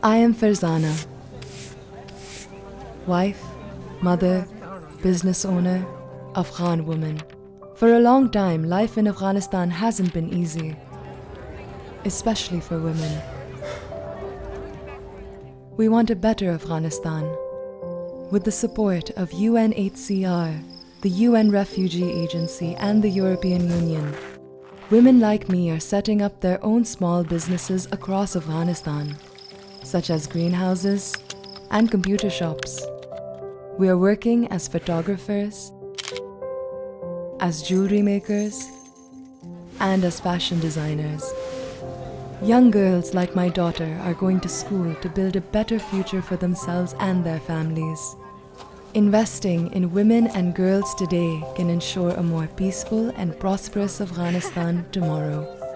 I am Farzana, wife, mother, business owner, Afghan woman. For a long time, life in Afghanistan hasn't been easy, especially for women. We want a better Afghanistan. With the support of UNHCR, the UN Refugee Agency, and the European Union, women like me are setting up their own small businesses across Afghanistan, such as greenhouses and computer shops. We are working as photographers, as jewelry makers, and as fashion designers. Young girls like my daughter are going to school to build a better future for themselves and their families. Investing in women and girls today can ensure a more peaceful and prosperous Afghanistan tomorrow.